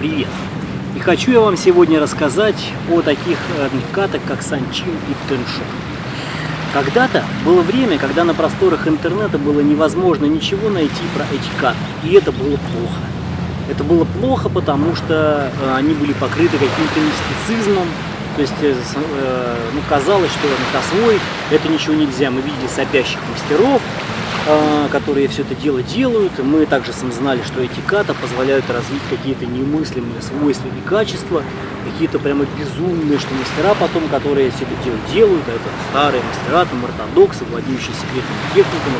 Привет! И хочу я вам сегодня рассказать о таких э, катах, как Санчин и Теншо. Когда-то было время, когда на просторах интернета было невозможно ничего найти про эти каты, и это было плохо. Это было плохо, потому что э, они были покрыты каким-то мистицизмом, то есть э, ну, казалось, что освоить это ничего нельзя. Мы видели сопящих мастеров, которые все это дело делают. Мы также сам знали, что эти ката позволяют развить какие-то немыслимые свойства и качества, какие-то прямо безумные, что мастера потом, которые все это дело делают, а это старые мастера, там ортодоксы, владеющие секретными техниками,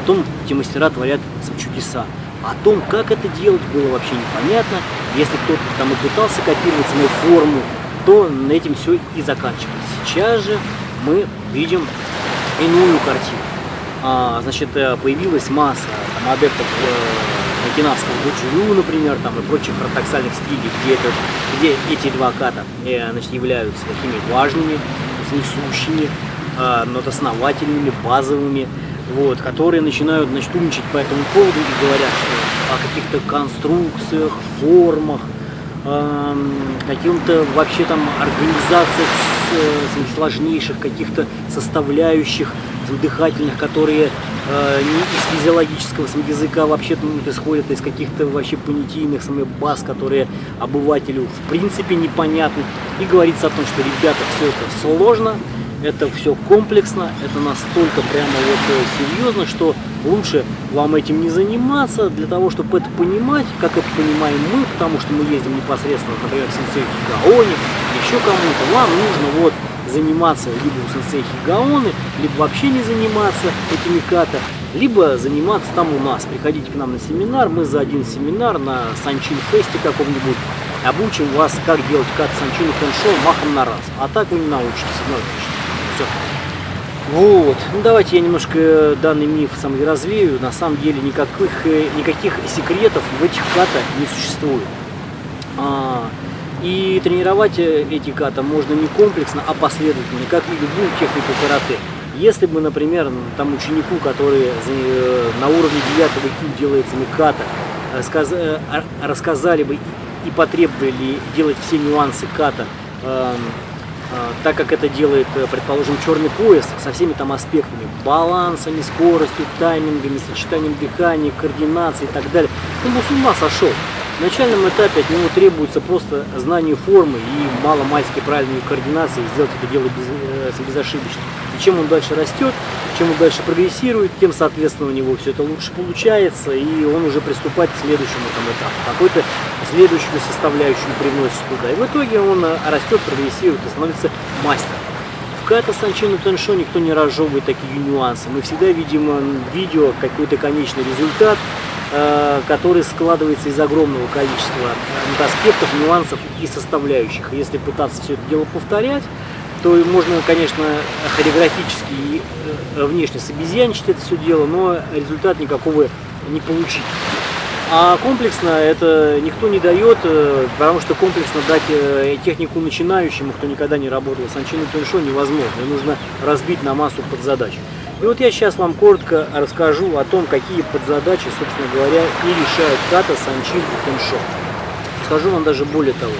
потом эти мастера творят сам чудеса. О том, как это делать, было вообще непонятно. Если кто-то там и пытался копировать саму форму, то на этим все и заканчивалось. Сейчас же мы видим иную картину а, значит, э, появилась масса там, адептов э, окинавского гуджурю, например, там, и прочих ортодоксальных стилей, где, это, где эти два ката э, значит, являются такими важными, несущими, э, но основательными, базовыми, вот, которые начинают значит, умничать по этому поводу и говорят, что о каких-то конструкциях, формах, э, каким-то вообще там организациях с, э, с сложнейших каких-то составляющих дыхательных, которые э, не из физиологического языка вообще ну, исходят из каких-то вообще понятийных самых баз, которые обывателю в принципе непонятны. И говорится о том, что ребята, все это сложно, это все комплексно, это настолько прямо вот э, серьезно, что лучше вам этим не заниматься, для того, чтобы это понимать, как это понимаем мы, потому что мы ездим непосредственно, например, в Сенсей Гаоне, еще кому-то, вам нужно вот заниматься либо у сенсей Хигаоны, либо вообще не заниматься этими ката, либо заниматься там у нас. Приходите к нам на семинар, мы за один семинар на Санчин Фесте каком-нибудь обучим вас, как делать кат Санчин Теншоу махом на раз. А так вы не научитесь, однозначно. Все. Вот, ну давайте я немножко данный миф сам развею. На самом деле никаких, э, никаких секретов в этих ката не существует. А, и тренировать э, эти ката можно не комплексно, а последовательно, как и любую технику карате. Если бы, например, там ученику, который э, на уровне 9 кю делается ката, рассказ... Э, рассказали бы и потребовали делать все нюансы ката, эм, так как это делает, предположим, черный пояс со всеми там аспектами, балансами, скоростью, таймингами, сочетанием дыхания, координацией и так далее, он бы с ума сошел. В начальном этапе от него требуется просто знание формы и мало-мальски правильной координации, сделать это дело без, э, безошибочно. И чем он дальше растет, чем он дальше прогрессирует, тем, соответственно, у него все это лучше получается, и он уже приступает к следующему там, этапу. Какой-то следующую составляющую привносит туда. И в итоге он э, растет, прогрессирует и становится мастером. В Ката Санчину никто не разжевывает такие нюансы. Мы всегда видим э, видео какой-то конечный результат, Э, который складывается из огромного количества аспектов, нюансов и составляющих. Если пытаться все это дело повторять, то можно, конечно, хореографически и э, внешне собезьяничать это все дело, но результат никакого не получить. А комплексно это никто не дает, потому что комплексно дать технику начинающему, кто никогда не работал с анчиной теншо, невозможно. Ее нужно разбить на массу подзадач. И вот я сейчас вам коротко расскажу о том, какие подзадачи, собственно говоря, и решают ката, санчин и теншо. Скажу вам даже более того,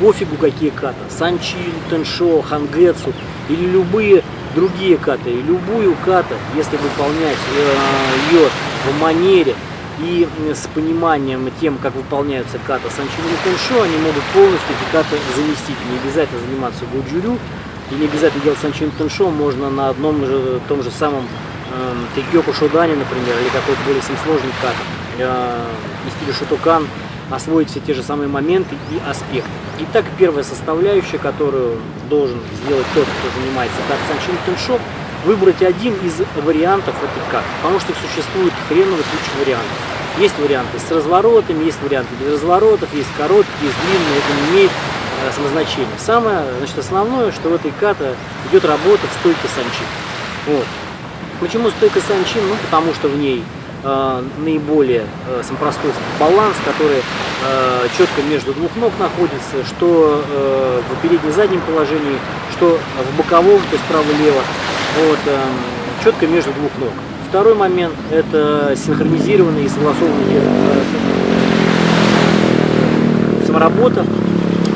пофигу какие ката, санчин, теншо, хангетсу или любые другие каты, и любую ката, если выполнять э, ее в манере и с пониманием тем, как выполняются ката санчин и теншо, они могут полностью эти каты заместить. Не обязательно заниматься гуджурю, и не обязательно делать санчин теншо, можно на одном же, том же самом э, шудане, например, или какой-то более сложный кат, э, и стиле шутукан, освоить все те же самые моменты и аспекты. Итак, первая составляющая, которую должен сделать тот, кто занимается кат санчин теншо, выбрать один из вариантов этих кат, потому что существует хреновый куча вариантов. Есть варианты с разворотами, есть варианты без разворотов, есть короткие, есть длинные, это не имеет Э, самозначение. Самое значит, основное, что в этой ката идет работа в стойке санчин. Вот. Почему стойка санчин? Ну, потому что в ней наиболее э, сам простой баланс, который э, четко между двух ног находится, что э, в переднем-заднем положении, что в боковом, то есть право-лево, вот, э, четко между двух ног. Второй момент – это синхронизированные и согласованные, э, общем, работа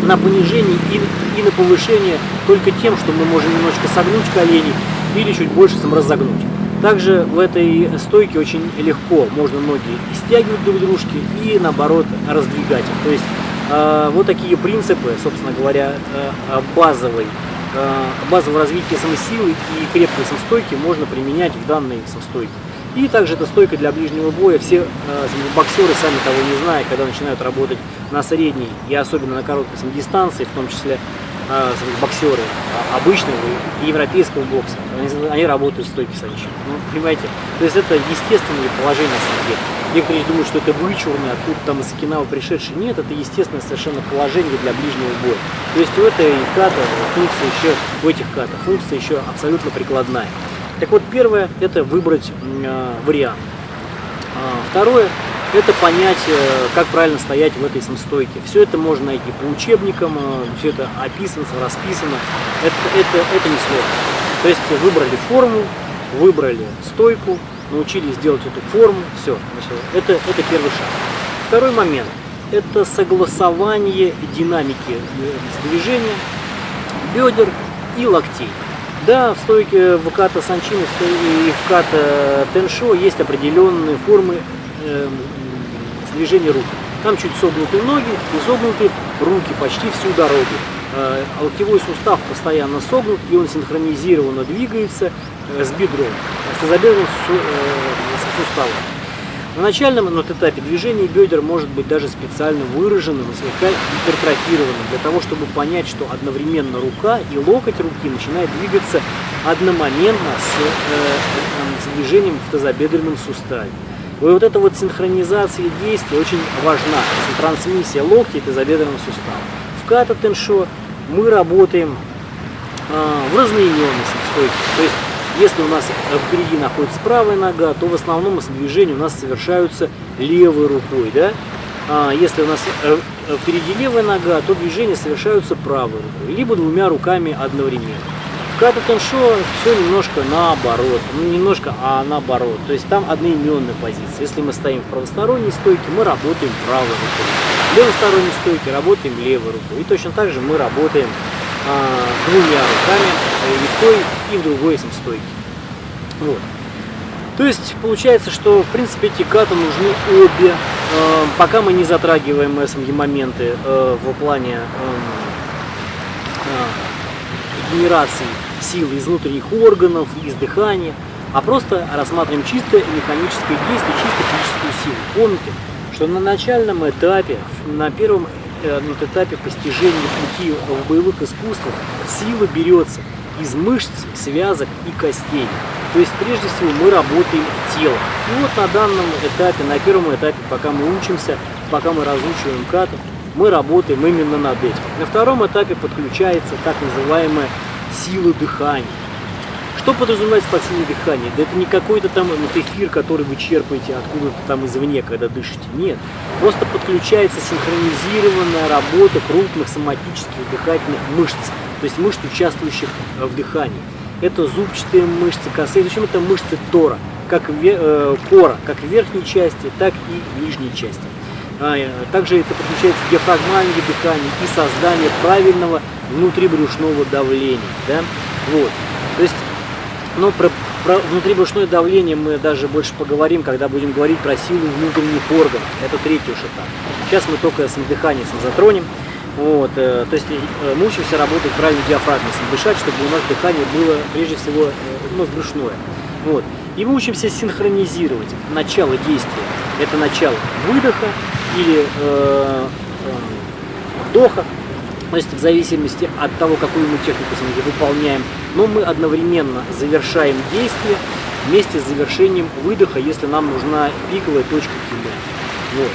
на понижение и, и на повышение только тем, что мы можем немножко согнуть колени или чуть больше сам разогнуть. Также в этой стойке очень легко можно ноги стягивать друг дружки и наоборот раздвигать их. То есть э, вот такие принципы, собственно говоря, э, базовой, э, базового развития самосилы и крепкой самостойки можно применять в данной самостойке. И также это стойка для ближнего боя. Все э, боксеры, сами того не зная, когда начинают работать на средней и особенно на короткой дистанции, в том числе боксеры а, обычного европейского бокса, они, они работают в стойке санчи. Ну, понимаете? То есть это естественное положение деле. Некоторые думают, что это вычурно, откуда там из Окинава пришедший. Нет, это естественное совершенно положение для ближнего боя. То есть у этой ката функция еще, у этих катов функция еще абсолютно прикладная. Так вот, первое – это выбрать э, вариант. А, второе – это понять, э, как правильно стоять в этой самостойке. Все это можно найти по учебникам, э, все это описано, расписано. Это, это, это не сложно. То есть выбрали форму, выбрали стойку, научились делать эту форму, все. Это, это первый шаг. Второй момент – это согласование динамики движения бедер и локтей. Да, в стойке в ката санчини и в ката теншо есть определенные формы э, движения рук. Там чуть согнуты ноги и согнуты руки почти всю дорогу. Э, локтевой сустав постоянно согнут и он синхронизированно двигается э, с бедром, с тазобедренным э, суставом. На начальном вот этапе движения бедер может быть даже специально выраженным и слегка гипертрофированным, для того, чтобы понять, что одновременно рука и локоть руки начинают двигаться одномоментно с, э, с движением в тазобедренном суставе. И вот эта вот синхронизация действий очень важна, трансмиссия локтя и тазобедренного сустава. В ката теншо мы работаем э, в разноименности стойки, то есть если у нас впереди находится правая нога, то в основном движения у нас совершаются левой рукой. Да? А если у нас э, впереди левая нога, то движения совершаются правой рукой, либо двумя руками одновременно. Ката теншо все немножко наоборот, ну немножко, а наоборот. То есть там одноименная позиция. Если мы стоим в правосторонней стойке, мы работаем правой рукой. В левосторонней стойке работаем левой рукой. И точно так же мы работаем а, двумя руками э, и в той, и в другой стойке. Вот. То есть получается, что в принципе эти каты нужны обе, э, пока мы не затрагиваем СМГ моменты э, в плане эм, генерации силы из внутренних органов, из дыхания, а просто рассматриваем чисто механическое действие, чисто физическую силу. Помните, что на начальном этапе, на первом Э, на этапе постижения пути в боевых искусствах сила берется из мышц, связок и костей. То есть прежде всего мы работаем телом. И вот на данном этапе, на первом этапе, пока мы учимся, пока мы разучиваем кату, мы работаем именно над этим. На втором этапе подключается так называемая сила дыхания. Что подразумевается под сильное дыхание? Да это не какой-то там вот эфир, который вы черпаете откуда-то там извне, когда дышите. Нет. Просто подключается синхронизированная работа крупных соматических дыхательных мышц, то есть мышц, участвующих в дыхании. Это зубчатые мышцы, косые, причем это мышцы тора, как э, кора, как в верхней части, так и в нижней части. А, э, также это подключается диафрагмальное дыхание и создание правильного внутрибрюшного давления. Да? Вот. То есть но про, про внутрибрюшное давление мы даже больше поговорим, когда будем говорить про силу внутренних органов. Это третий уж этап. Сейчас мы только с дыханием затронем. Вот, э, то есть э, мы учимся работать правильно диафрагмой, дышать, чтобы у нас дыхание было прежде всего э, ну, брюшное. Вот. И мы учимся синхронизировать начало действия. Это начало выдоха или э, э, вдоха, есть в зависимости от того, какую мы технику выполняем, но мы одновременно завершаем действие вместе с завершением выдоха, если нам нужна пиковая точка киля. Вот.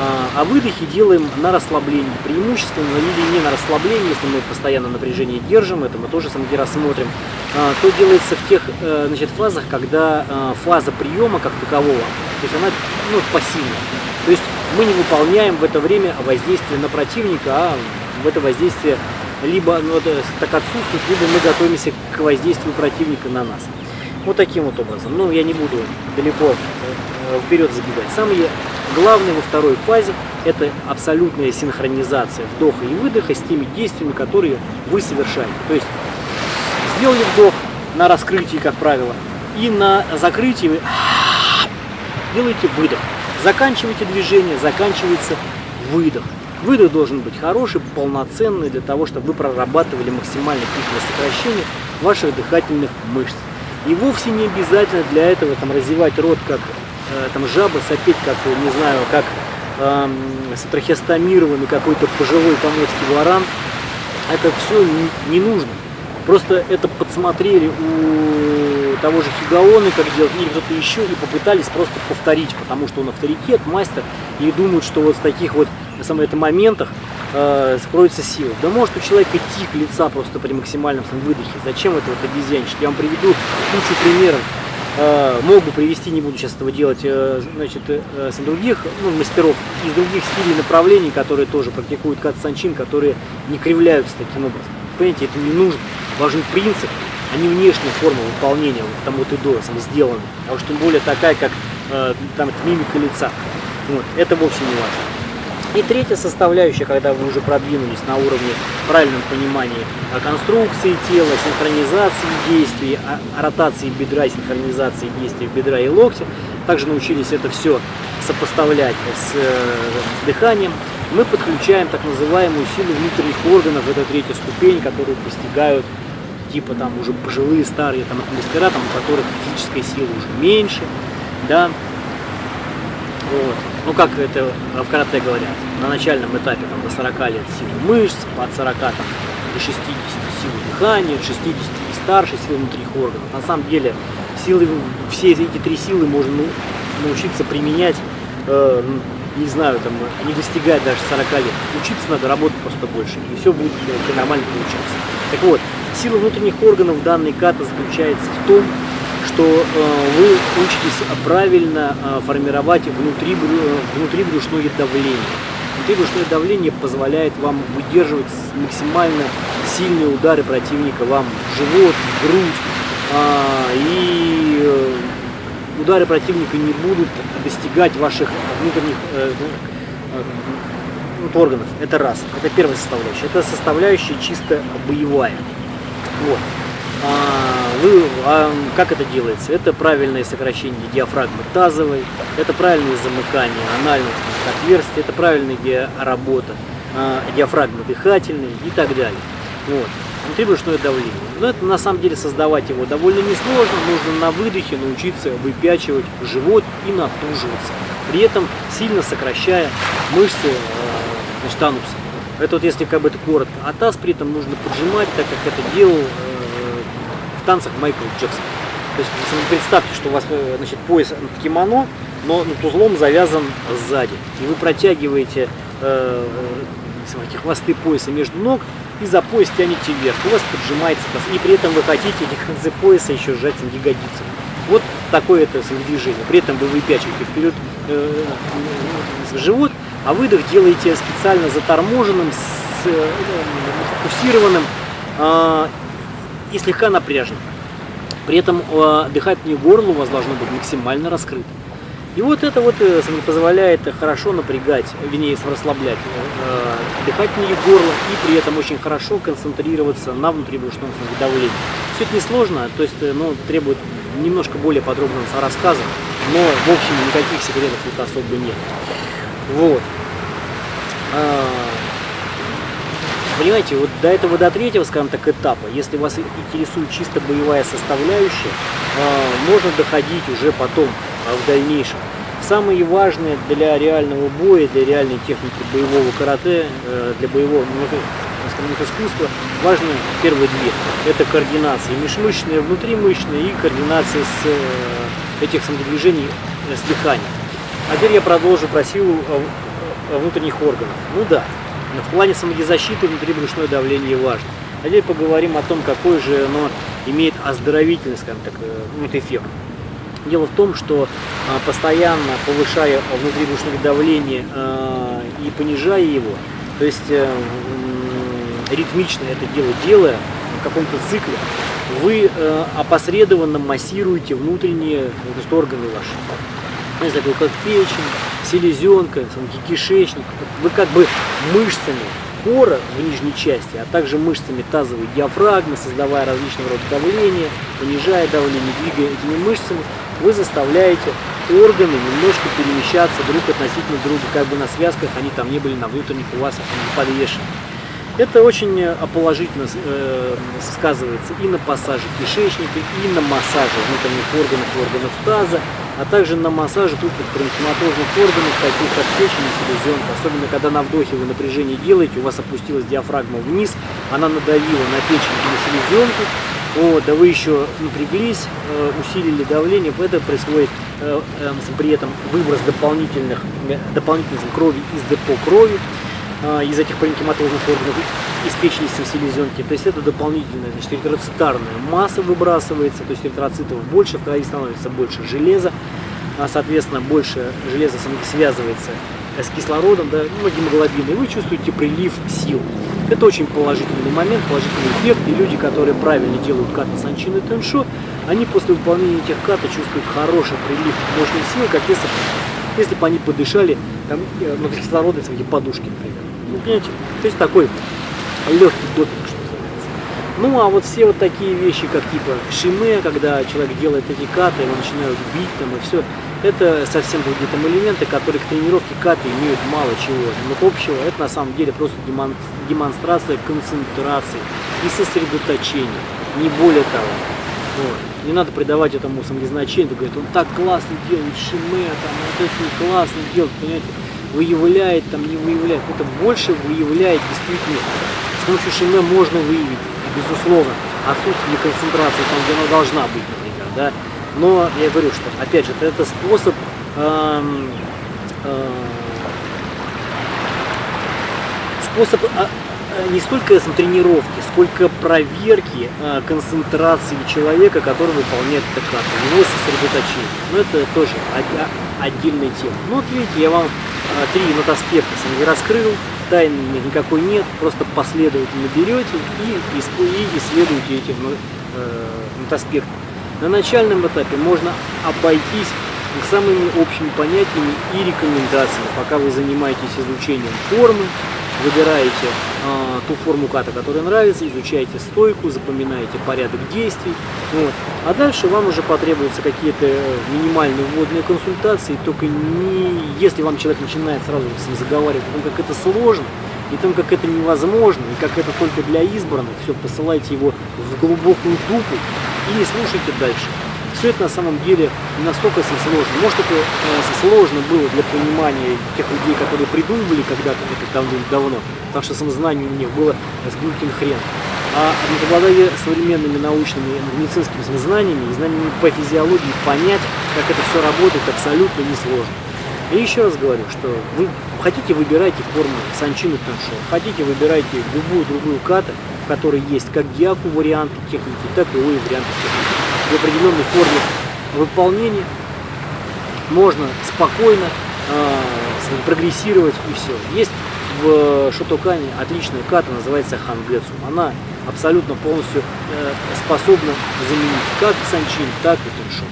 А, а выдохи делаем на расслаблении, преимущественно или не на расслаблении, если мы постоянно напряжение держим, это мы тоже самки рассмотрим, а, то делается в тех э, значит, фазах, когда э, фаза приема как такового, то есть она ну, пассивная. То есть мы не выполняем в это время воздействие на противника, а в это воздействие либо ну, это так отсутствует, либо мы готовимся к воздействию противника на нас. Вот таким вот образом. Ну, я не буду далеко э, вперед забегать. Самое главное во второй фазе это абсолютная синхронизация вдоха и выдоха с теми действиями, которые вы совершаете. То есть сделали вдох на раскрытии, как правило, и на закрытии вы делаете выдох. Заканчиваете движение, заканчивается выдох. Выдох должен быть хороший, полноценный, для того, чтобы вы прорабатывали максимальное количество сокращения ваших дыхательных мышц. И вовсе не обязательно для этого там, развивать рот как э, там, жаба, сопеть как, не знаю, как э, трахеостомированный какой-то пожилой поморский варан. Это все не, не нужно. Просто это подсмотрели у того же Хигаоны, как делать, или кто-то еще, и попытались просто повторить, потому что он авторитет, мастер, и думают, что вот в таких вот на самом это моментах э, скроется сила. Да может у человека тик лица просто при максимальном выдохе. Зачем это вот обезьяничать? Я вам приведу кучу примеров. Э, мог бы привести, не буду сейчас этого делать, э, значит, э, с других ну, мастеров из других стилей направлений, которые тоже практикуют кат санчин, которые не кривляются таким образом. Понимаете, это не нужно. Важен принцип, а не внешняя форма выполнения вот там вот и до сделаны. А уж тем более такая, как э, там мимика лица. Вот, это вовсе не важно. И третья составляющая, когда вы уже продвинулись на уровне правильного понимания конструкции тела, синхронизации действий, ротации бедра, синхронизации действий бедра и локтя, также научились это все сопоставлять с, э, с дыханием, мы подключаем так называемую силу внутренних органов, это третья ступень, которую достигают типа там уже пожилые старые там мастера, там, у которых физическая сила уже меньше, да, вот. Ну, как это в карате говорят, на начальном этапе там, до 40 лет силы мышц, от 40 там, до 60 силы дыхания, 60 и старше силы внутренних органов. На самом деле, силы, все эти три силы можно ну, научиться применять, э, не знаю, там, не достигая даже 40 лет. Учиться надо, работать просто больше, и все будет э, нормально получаться. Так вот, сила внутренних органов данной ката заключается в том, что э, вы учитесь правильно э, формировать внутри, внутрибрюшное давление. Внутрибрюшное давление позволяет вам выдерживать максимально сильные удары противника вам в живот, в грудь. А, и э, удары противника не будут достигать ваших внутренних органов. Это раз. Это первая составляющая. Это составляющая чисто боевая. Вот. А, вы, а как это делается? Это правильное сокращение диафрагмы тазовой, это правильное замыкание анальных отверстий, это правильная работа а, диафрагмы дыхательной и так далее. Вот. Внутрибрюшное давление. Но это на самом деле создавать его довольно несложно. Нужно на выдохе научиться выпячивать живот и натуживаться. При этом сильно сокращая мышцы э, значит, ануса. Это вот если как бы это коротко. А таз при этом нужно поджимать, так как это делал танцах Майкл Джексон. То есть представьте, что у вас э, значит, пояс кимоно, но над узлом завязан сзади. И вы протягиваете э, э, хвосты пояса между ног и за пояс тянете вверх. У вас поджимается. И при этом вы хотите эти концы пояса еще сжать на ягодицами. Вот такое это движение. При этом вы выпячиваете вперед э, э, живот, а выдох делаете специально заторможенным, с, э, фокусированным. Э, и слегка напряжен. При этом э, дыхательное горло у вас должно быть максимально раскрыто. И вот это вот э, позволяет хорошо напрягать, вернее, расслаблять э, дыхательное горло и при этом очень хорошо концентрироваться на внутрибрюшном давлении. Все это несложно, то есть ну, требует немножко более подробного рассказа, но в общем никаких секретов тут особо нет. Вот. Понимаете, вот до этого, до третьего, скажем так, этапа, если вас интересует чисто боевая составляющая, а, можно доходить уже потом, а, в дальнейшем. Самое важное для реального боя, для реальной техники боевого карате, э, для боевого скажем, искусства, важно первые две. Это координация межмышечная, внутримышечная и координация с э, этих самодвижений э, с дыханием. А теперь я продолжу про силу внутренних органов. Ну да, в плане самодизащиты внутрибрюшное давление важно. А теперь поговорим о том, какой же оно имеет оздоровительный, скажем так, э, эффект. Дело в том, что а, постоянно повышая внутрибрюшное давление а, и понижая его, то есть э, ритмично это дело делая, в каком-то цикле, вы э, опосредованно массируете внутренние значит, органы ваши. Ну, такой как печень, селезенка, кишечник. Вы как бы мышцами кора в нижней части, а также мышцами тазовой диафрагмы, создавая различного рода давление, понижая давление, двигая этими мышцами, вы заставляете органы немножко перемещаться друг относительно друга, как бы на связках они там не были на внутренних у вас не подвешены. Это очень э, положительно э, сказывается и на пассаже кишечника, и на массаже внутренних органов, органов таза, а также на массаже крупных паренхематозных органов, таких как печень и селезенка. Особенно, когда на вдохе вы напряжение делаете, у вас опустилась диафрагма вниз, она надавила на печень и на селезенку, вот, да вы еще напряглись, э, усилили давление, это происходит при этом выброс дополнительных, дополнительных крови из депо крови, из этих паренхематозных органов, из печени селезенки. То есть это дополнительная значит, эритроцитарная масса выбрасывается, то есть эритроцитов больше, в крови становится больше железа, а, соответственно, больше железа связывается с кислородом, да, ну, гемоглобина, и вы чувствуете прилив сил. Это очень положительный момент, положительный эффект, и люди, которые правильно делают каты санчин и теншо, они после выполнения этих ката чувствуют хороший прилив мощных сил, как если, если бы они подышали там, э, из этих подушки, например. Ну, понимаете, то есть такой легкий допинг, что называется. Ну, а вот все вот такие вещи, как типа шиме, когда человек делает эти каты, его начинают бить там и все, это совсем другие там элементы, которые к тренировке каты имеют мало чего. Но общего это на самом деле просто демонстрация концентрации и сосредоточения, не более того. Вот. Не надо придавать этому самозначение, говорит, он так классно делает шиме, там, вот это классно делает, понимаете, выявляет, там не выявляет. Это больше выявляет действительно. С помощью шиме можно выявить, безусловно, отсутствие концентрации там, где она должна быть, например, да. Но я говорю, что, опять же, это, способ эм, э, способ э, не столько тренировки, сколько проверки э, концентрации человека, который выполняет эту карту, его сосредоточение. Но это тоже отдельная тема. Ну вот видите, я вам а, три нотаспекта не раскрыл, тайны никакой нет, просто последовательно берете и, и исследуете эти э. На начальном этапе можно обойтись самыми общими понятиями и рекомендациями, пока вы занимаетесь изучением формы, выбираете э, ту форму ката, которая нравится, изучаете стойку, запоминаете порядок действий. Вот. А дальше вам уже потребуются какие-то минимальные вводные консультации, только не, если вам человек начинает сразу заговаривать о том, как это сложно, и том, как это невозможно, и как это только для избранных, все, посылайте его в глубокую дупу и слушайте дальше все это на самом деле не настолько сложно. Может, это э, сложно было для понимания тех людей, которые придумывали когда-то это давно-давно, потому что самознание у них было с глюкин хрен. А обладая современными научными медицинскими знаниями и знаниями по физиологии, понять, как это все работает, абсолютно несложно. И еще раз говорю, что вы хотите выбирайте форму санчину теншо, хотите выбирайте любую другую кату, в которой есть как гиаку варианты техники, так и ой варианты техники в определенной форме выполнения можно спокойно э, прогрессировать и все. Есть в Шотокане отличная ката, называется Хангетсу. Она абсолютно полностью э, способна заменить как Санчин, так и Туншон.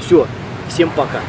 Все, всем пока.